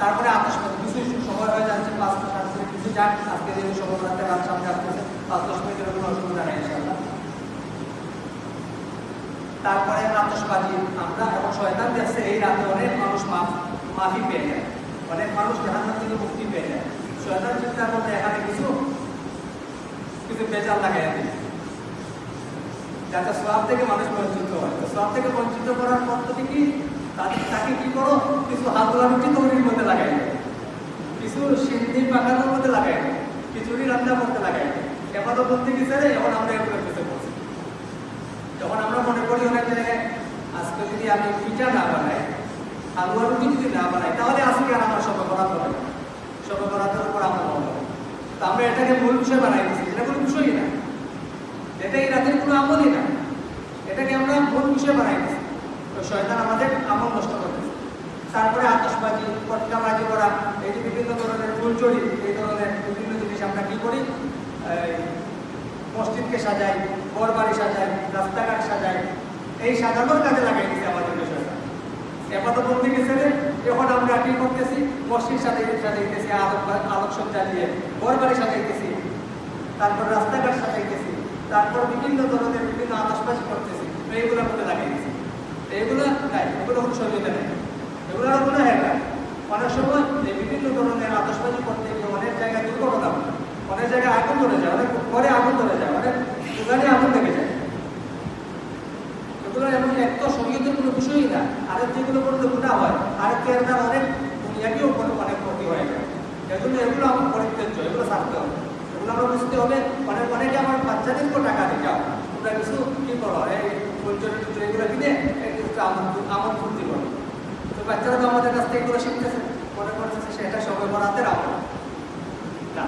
তারপরে আকাশবাণী কিছু সময় হয়ে যাচ্ছে সাত মিনিট, কিছু যাক, আজকে যে সময় আসতেছে, পাঁচ দশ মিনিটের কোনো অসুবিধা নেই তারপরে আতসবাজি আমরা এখন শয়তান দেখছে, এই রাতে অনেক মানুষ মাফি পেয়ে যায়। অনেক মানুষ জাহান্নাম থেকে মুক্তি পেয়ে যায়। শয়তান চিন্তা করতে এখানে কিছু কিছু বেজাল লাগাই দিই যাতে সব থেকে মানুষ বঞ্চিত হয়। তো সব থেকে বঞ্চিত করার পদ্ধতি কি? তাকে তাকে কি করো? কিছু হাতুয়া রুটি তৈরির মধ্যে লাগাই কিছু সিদ্ধি পাকানোর মধ্যে লাগাই খিচুড়ি রান্না করতে লাগাই দাও। এবার তো বলতে গেছে রে এখন আমরা এগুলো পেতে বলছি। যখন আমরা মনে করি অনেক জায়গায়, আজকে যদি আমি পিঠা না বানাই হালুয়া রুটি যদি না বানাই, তাহলে আজকে আর আমার সবে বরাত হবে না। সবে বরাতের উপর আমরা হবে তো আমরা এটাকে মূল বিষয় বানাই দিচ্ছি এটা কোনো বিষয়ই না। এটা এই রাতের কোনো আমলই না। এটাকে আমরা মূল বিষয় বানাই দিচ্ছি তো শয়তান আমাদের আমল নষ্ট করতেছে। তারপরে আতসবাজি পটকাবাজি করা, এই যে বিভিন্ন ধরনের ফুলচড়ি এই ধরনের বিভিন্ন জিনিস আমরা কি করি? মসজিদকে সাজাই ঘর বাড়ি সাজাই, রাস্তাঘাট সাজাই, এই সাজানোর কাজে লাগাই দিচ্ছে আমাদের বিষয়টা এবার বলতে গেছে এখন আমরা কি করতেছি? মসজিদ সাজাই সাজাইতেছি আলোক আলোকসজ্জা দিয়ে ঘর বাড়ি সাজাইতেছি তারপর রাস্তাঘাট সাজাইতেছি তারপর বিভিন্ন ধরনের বিভিন্ন আতসবাজি করতেছি তো এইগুলোর মধ্যে লাগাই এইগুলো নাই, এগুলো কোনো শরীরে নেই। এগুলো কোনো হ্যাঁ অনেক সময় বিভিন্ন ধরনের আতসবাজি করতে গিয়ে অনেক জায়গায় দুর্ঘটনা অনেক জায়গায় আগুন ধরে যায়, অনেক ঘরে আগুন ধরে যায়, অনেক দোকানে আগুন লেগে যায়। এগুলো এমন এক তো সঙ্গীতের কোনো বিষয়ই না। আরেক যেগুলো করলে গুণা হয়। আরেক এর দ্বারা অনেক দুনিয়াকেও কোনো অনেক ক্ষতি হয়ে যায়। এগুলো এগুলো আমার পরিত্যাজ্য, এগুলো ছাড়তে হবে। এগুলো আমরা বুঝতে হবে অনেক অনেকে আমার বাচ্চাদেরকেও টাকা দিতে হবে তোমরা কিছু কি করো? এই পরিচয় এগুলো কিনে আমন ফুর্তি করো তো বাচ্চারা তো আমাদের কাছ থেকে এগুলো শিখতেছে। মনে করতেছে সেটা সবে বরাতের আমল। না,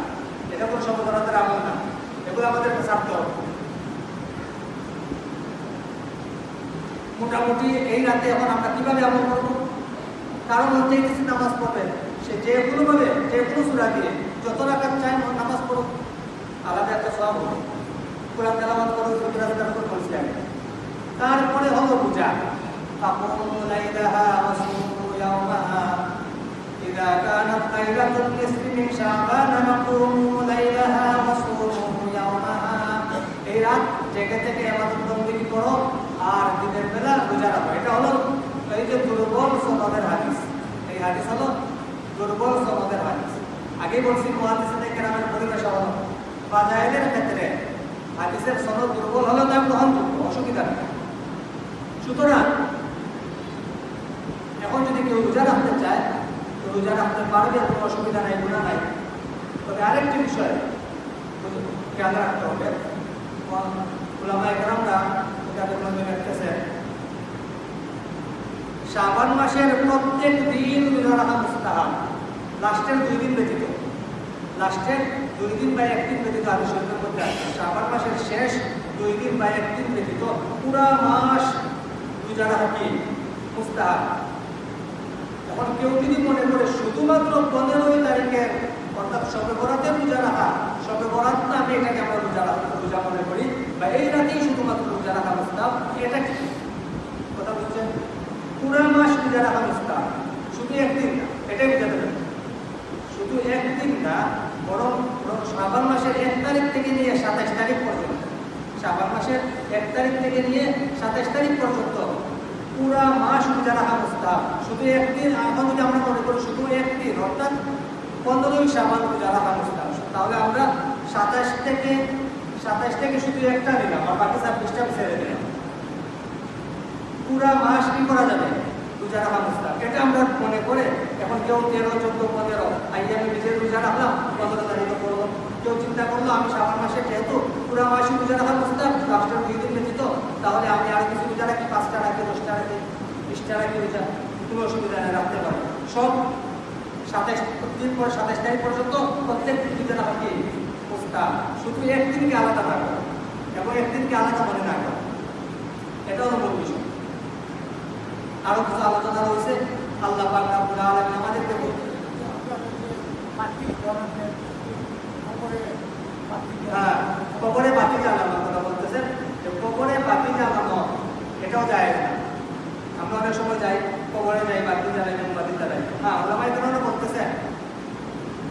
এটা কোনো সবে বরাতের আমল না। এগুলো আমাদের ছাড়তে হবে। মোটামুটি এই রাতে এখন আমরা কিভাবে আমল করবো কারণ হচ্ছে কিছু নামাজ পড়বে সে যে কোনো ভাবে যে কোনো সুরা দিয়ে যত রাখার চাই নামাজ পড়ো আলাদা একটা সব হবে কোরআন তেলাবাদ করো সত্যি রাস্তার উপর বলছি আমি তারপরে হলো পূজা فقوموا ليلها وصوموا يومها إذا كانت ليلة النصف من شعبان فقوموا ليلها وصوموا يومها এই রাত জেগে থেকে আমাদের বন্দিগি করো আর দিনের বেলা রোজা রাখো। এটা হলো এই যে দুর্বল সনদের হাদিস। এই হাদিস হলো দুর্বল সনদের হাদিস। আগে বলছি মহাদিসে কেরামের পরিবেশ হলো বাজায়ের ক্ষেত্রে হাদিসের সনদ দুর্বল হলে তার গ্রহণযোগ্য অসুবিধা নেই। সুতরাং এখন যদি কেউ রোজা রাখতে চায়, তো রোজা রাখতে পারবে, কোনো অসুবিধা নাই গুণা নাই। তবে আরেকটি বিষয়, খেয়াল রাখতে হবে। ওলামা একরামরা শাবান মাসের প্রত্যেক দিন লাস্টের দুই দিন ব্যতীত। লাস্টের দুই দিন বা একদিন ব্যতীত মধ্যে আছে। শাবান মাসের শেষ দুই দিন বা একদিন ব্যতীত পুরা মাস এখন কেউ যদি মনে করে শুধুমাত্র পনেরোই তারিখের অর্থাৎ সবে বরাতে রোজা রাখা সবে বরাত আমি এটাকে আমরা রোজা রাখা, রোজা মনে করি বা এই রাতেই শুধুমাত্র রোজা রাখা মুস্তাব এটা কি? কথা বলছেন পুরা মাস রোজা রাখা মুস্তাব শুধু একদিন না, এটাই বোঝাতে হবে। শুধু একদিন না, বরং বরং শ্রাবণ মাসের এক তারিখ থেকে নিয়ে সাতাশ তারিখ পর্যন্ত শ্রাবণ মাসের এক তারিখ থেকে নিয়ে সাতাশ তারিখ পর্যন্ত পুরা মাস রোজা রাখা মুস্তাব শুধু একদিন এখন যদি আমরা মনে করি শুধু একদিন, অর্থাৎ পনেরোই সাবান রোজা রাখা মুস্তাব তাহলে আমরা সাতাশ থেকে সাতাশ থেকে শুধু একটা নিলাম আর বাকি ছাব্বিশটা ছেড়ে দিলাম। পুরা মাস কি করা যাবে? রোজা রাখা এটা আমরা মনে করে এখন কেউ তেরো, চোদ্দ, পনেরো আইয়া আমি নিজের রোজা রাখলাম, পনেরো তারিখে করব। কেউ চিন্তা করল, আমি শ্রাবণ মাসে যেহেতু পুরো মাসে রোজা রাখা মুস্তাহ দুই দিন ব্যতীত, তাহলে আমি আর কিছু রোজা রাখি, পাঁচটা রাখি, দশটা রাখি, বিশটা রাখি রোজা, কোনো অসুবিধা নেই, রাখতে পারি সব সাতাইশ দিন পর সাতাইশ তারিখ পর্যন্ত প্রত্যেক রোজা রাখা কি? মুস্তাহ শুধু একদিনকে আলাদা না এবং একদিনকে আলাদা মনে না এটা হলো মূল বিষয়। আরও কিছু আলোচনা রয়েছে, আল্লাহ পাক রাব্বুল আলামিন আমাদেরকে বলতে হ্যাঁ কবরে বাতি জ্বালানোর কথা বলতেছেন, যে কবরে বাতি জ্বালানো, এটাও যায় না। আমরা অনেক সময় যাই, কবরে যাই, বাতি জ্বালাই মোমবাতি জ্বালাই। হ্যাঁ ওলামাই কেন বলতেছেন,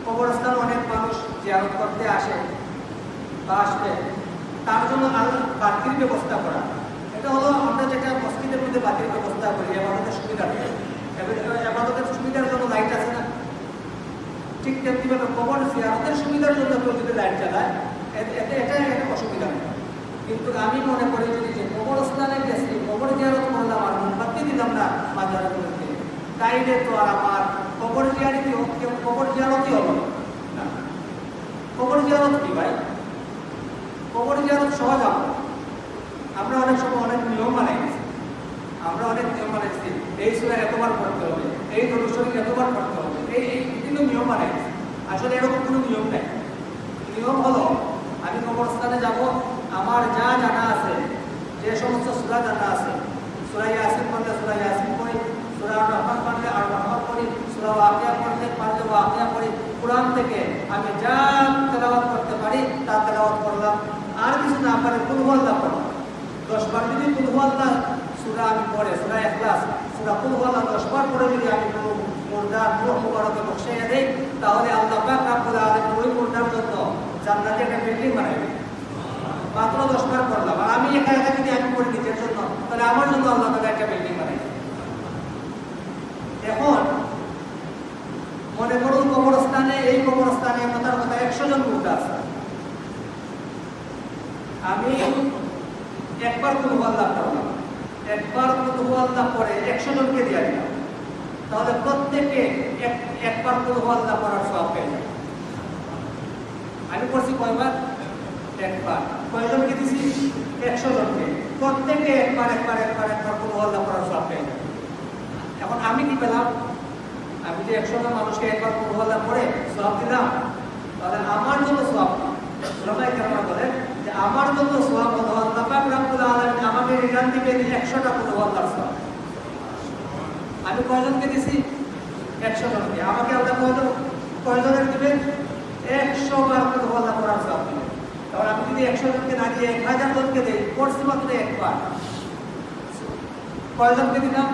কবরস্থান অনেক মানুষ জিয়ারত করতে আসে বা আসবে, তার জন্য আল্লাহ বাতির ব্যবস্থা করা। এটা হলো আমরা যেটা মসজিদের মধ্যে বাতির ব্যবস্থা করি আমাদের সুবিধা আমাদের সুবিধার জন্য লাইট আছে না? ঠিক তেমনিভাবে কবর জিয়ারতের সুবিধার জন্য কেউ যদি লাইট চালায় এতে এটা একটা অসুবিধা। নেই কিন্তু আমি মনে করি যদি যে কবরস্থানে গেছি, কবর জিয়ারত করলাম আর মোমবাতি দিলাম না মধ্যে তাইলে তো আর আমার কবর জিয়ারতি কবর জিয়ারতি হবে না। কবর জিয়ারত কি ভাই? কবর জিয়ারত সহজ আমরা আমরা অনেক সময় অনেক নিয়ম বানাই আমরা অনেক নিয়ম বানাইছি এই সুরা এতবার পড়তে হবে, এই দরুশরী এতবার পড়তে হবে, এই এই বিভিন্ন নিয়ম বানাই আসলে এরকম কোনো নিয়ম নাই, নিয়ম হলো, আমি কবরস্থানে যাব, আমার যা জানা আছে, যে সমস্ত সুরা জানা আছে সুরাই ইয়াসিন পড়লে সুরা ইয়াসিন পড়ি সুরা রহমান পড়লে আর রহমান পড়ি সুরা ওয়াকিয়া পড়লে পারলে ওয়াকিয়া পড়ি কোরআন থেকে আমি যা তেলাওয়াত করতে পারি তা তেলাওয়াত করলাম আর কিছু বার যদি সুরা আমি পড়ে, সুরা এখলাস সুরা পড়ে যদি আমি কোনো মুর্দার রূহ মুবারকে বসাইয়া দেই, তাহলে আল্লাহ পাক ওই মুর্দার জন্য জান্নাতে একটা বিল্ডিং বানাইবে মাত্র দশ বার করলাম আর আমি একা একা যদি আমি করি নিজের জন্য, তাহলে আমার জন্য আল্লাহ একটা বিল্ডিং বানাই এখন মনে করুন কবরস্থানে, এই কবরস্থানে কথার কথা একশো জন মুর্দা আছে। আমি একবার কোনো আল্লাহ করলাম একবার কোনো আল্লাহ করে একশো জনকে দিয়ে দিলাম। তাহলে প্রত্যেকে এক একবার কোনো আল্লাহ করার সব পেয়ে যাবে। আমি করছি কয়বার? একবার। কয়জনকে দিছি? একশো জনকে। প্রত্যেকে একবার একবার একবার একবার কোনো আল্লাহ করার সব পেয়ে যাবে। এখন আমি কি পেলাম? আমি যে একশো জন মানুষকে একবার কোনো আল্লাহ করে সব দিলাম, তাহলে আমার জন্য সব কেন বলেন আমার সব হলো আল্লাহ পাক রাব্বুল আলামিন আমাকে রিটার্ন দিবেন একশোটা কোনো আল্লাহর সব আমি কয়জনকে দিছি? একশো জনকে আমাকে আল্লাহ কয়জন কয়জনের দিবেন একশো বার করে বলা করার সব দিবেন তাহলে আমি যদি একশো জনকে না দিয়ে এক হাজার জনকে দিই, করছি মাত্র একবার। কয়জনকে দিলাম?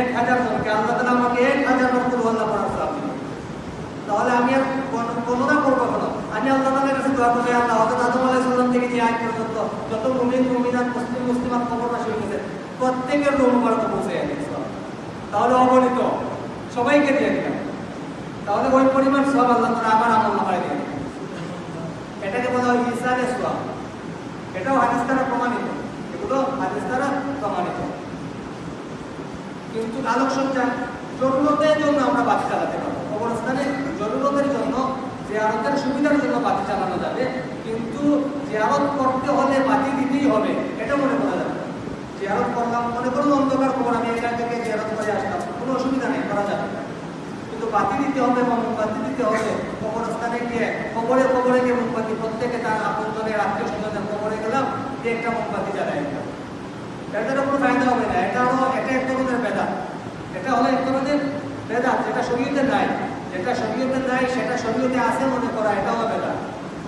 এক হাজার জনকে। আল্লাহ তালা আমাকে এক হাজার বার করে বলা করার তাহলে আমি আর গণনা করব কেন আমি আল্লাহ তালের কাছে দোয়া করি আল্লাহ হজরত আদম আলাইহিস সালাম থেকে নিয়ে আজ পর্যন্ত যত মুমিন, মুমিনাত, মুসলিম, মুসলিমাত কবরবাসী হয়ে গেছে প্রত্যেকের রুম মুবারক পৌঁছে গেছে তাহলে অগণিত, সবাইকে দিয়ে দিলাম। তাহলে ওই পরিমাণ সব আল্লাহ তারা আমার আমল নামায় দিয়ে এটাকে বলা হয় ইসারে সোয়াব এটাও হাদিস দ্বারা প্রমাণিত। এগুলো হাদিস দ্বারা প্রমাণিত। কিন্তু আলোকসজ্জা, জরুরতের জন্য আমরা বাতি চালাতে পারব কবরস্থানে জরুরতের জন্য জিয়ারতের সুবিধার জন্য বাতি চালানো যাবে, কিন্তু জিয়ারত করতে হলে বাতি দিতেই হবে, এটা মনে করা যাবে। জিয়ারত করলাম, মনে করুন অন্ধকার খবর আমি এখান থেকে জিয়ারত করে আসলাম, কোনো অসুবিধা নেই, করা যাবে। কিন্তু বাতি দিতে হবে বা মোমবাতি দিতে হবে, কবরস্থানে গিয়ে কবরে কবরে গিয়ে মোমবাতি, প্রত্যেকে তার আপনজনের আত্মীয় স্বজনের কবরে গেলাম দিয়ে একটা মোমবাতি জ্বালাই দিলাম। এটার কোনো ফায়দা হবে না, এটা হলো, এটা এক ধরনের বেদাত। এটা হলো এক ধরনের বেদাত, যেটা শরীয়তে নাই। যেটা শরীয়তে নাই সেটা শরীয়তে আছে মনে করা এটা হলো বেদাত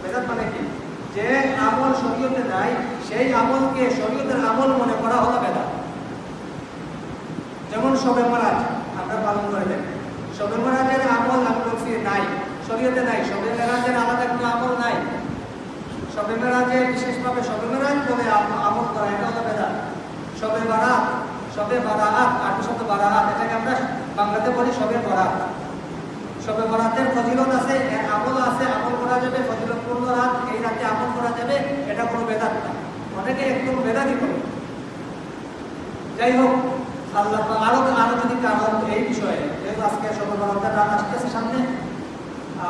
বেদাত মানে কি? যে আমল শরীয়তে নাই সেই আমলকে শরীয়তের আমল মনে করা হলো বেদাত। যেমন সবে মহারাজ আমরা পালন করে থাকি। সবে মহারাজের আমল আমি নাই, শরীয়তে নাই। সবে মেরাজের আলাদা কোনো আমল নাই। সবে মেরাজে বিশেষভাবে সবে মেরাজ বলে আম- আমল করা, এটা হলো বেদাত। সবে বারাত সবে বারাত আটশো শত বারাত, এটাকে আমরা বাংলাতে বলি সবে বরাত সবে বরাতের ফজিলত আছে আমল আছে, আমল করা যাবে, ফজিলতপূর্ণ রাত, এই রাতে আমল করা যাবে, এটা কোনো বেদাত না। অনেকে একদম বেদাতই করে। যাই হোক আল্লাহ আরও আরও যদি কারও এই বিষয়ে, যেহেতু আজকে সকালবেলা আপনার রাত আসতেছে সামনে,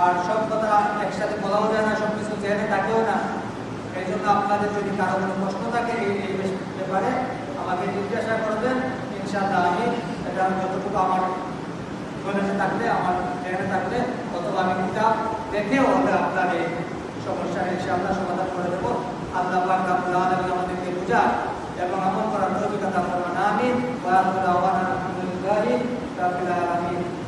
আর সব কথা একসাথে বলাও যায় না সব কিছু জেনে থাকেও না এই জন্য আপনাদের যদি কারও কোনো প্রশ্ন থাকে এই এই ব্যাপারে, আমাকে জিজ্ঞাসা করবেন, ইনশাআল্লাহ আমি এটা যতটুকু আমার নলেজে থাকলে, আমার ট্রেনে থাকলে, অথবা আমি কিতাব দেখেও আমরা আপনার এই সমস্যা এসে আমরা সমাধান করে দেবো। আল্লাহ পাক আমাদেরকে বোঝা এবং আমার করার তৌফিক করুন। আমিন। ওয়া আলামিন।